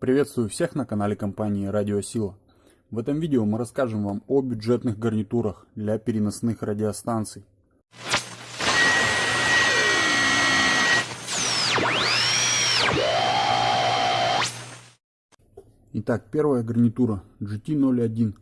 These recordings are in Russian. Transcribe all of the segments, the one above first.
Приветствую всех на канале компании Радиосила. В этом видео мы расскажем вам о бюджетных гарнитурах для переносных радиостанций. Итак, первая гарнитура GT01.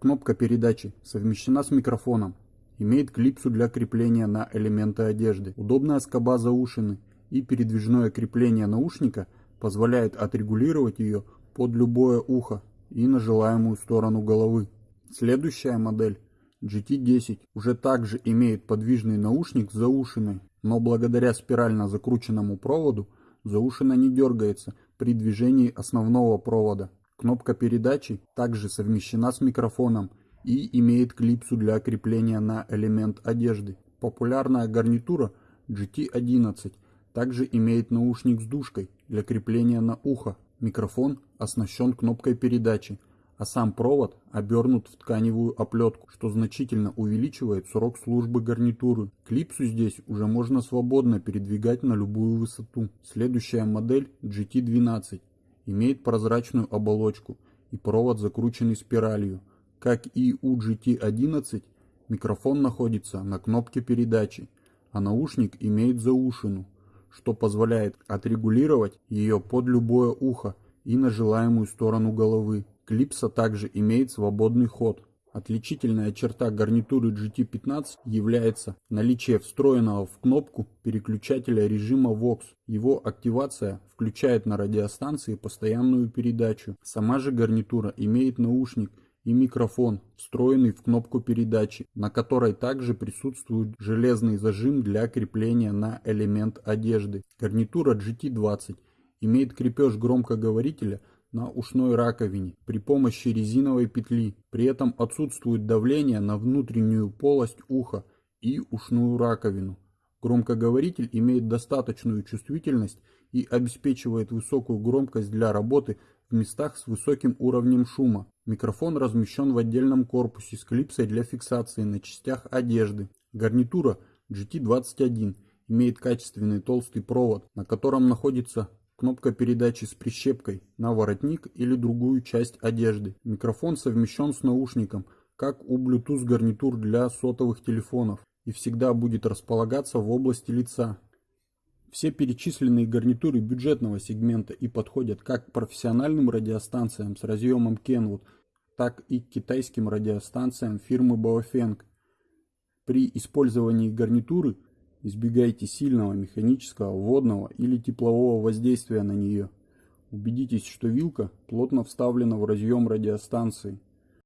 Кнопка передачи совмещена с микрофоном. Имеет клипсу для крепления на элементы одежды. Удобная скоба заушины и передвижное крепление наушника – позволяет отрегулировать ее под любое ухо и на желаемую сторону головы. Следующая модель GT10 уже также имеет подвижный наушник с заушиной, но благодаря спирально закрученному проводу заушина не дергается при движении основного провода. Кнопка передачи также совмещена с микрофоном и имеет клипсу для крепления на элемент одежды. Популярная гарнитура GT11 также имеет наушник с дужкой для крепления на ухо. Микрофон оснащен кнопкой передачи, а сам провод обернут в тканевую оплетку, что значительно увеличивает срок службы гарнитуры. Клипсу здесь уже можно свободно передвигать на любую высоту. Следующая модель GT12 имеет прозрачную оболочку и провод закрученный спиралью. Как и у GT11, микрофон находится на кнопке передачи, а наушник имеет заушину что позволяет отрегулировать ее под любое ухо и на желаемую сторону головы. Клипса также имеет свободный ход. Отличительная черта гарнитуры GT15 является наличие встроенного в кнопку переключателя режима VOX. Его активация включает на радиостанции постоянную передачу. Сама же гарнитура имеет наушник и микрофон, встроенный в кнопку передачи, на которой также присутствует железный зажим для крепления на элемент одежды. Гарнитура GT20 имеет крепеж громкоговорителя на ушной раковине при помощи резиновой петли. При этом отсутствует давление на внутреннюю полость уха и ушную раковину. Громкоговоритель имеет достаточную чувствительность и обеспечивает высокую громкость для работы в местах с высоким уровнем шума. Микрофон размещен в отдельном корпусе с клипсой для фиксации на частях одежды. Гарнитура GT21 имеет качественный толстый провод, на котором находится кнопка передачи с прищепкой на воротник или другую часть одежды. Микрофон совмещен с наушником, как у Bluetooth гарнитур для сотовых телефонов и всегда будет располагаться в области лица. Все перечисленные гарнитуры бюджетного сегмента и подходят как к профессиональным радиостанциям с разъемом Kenwood, так и к китайским радиостанциям фирмы Baofeng. При использовании гарнитуры избегайте сильного механического, водного или теплового воздействия на нее. Убедитесь, что вилка плотно вставлена в разъем радиостанции.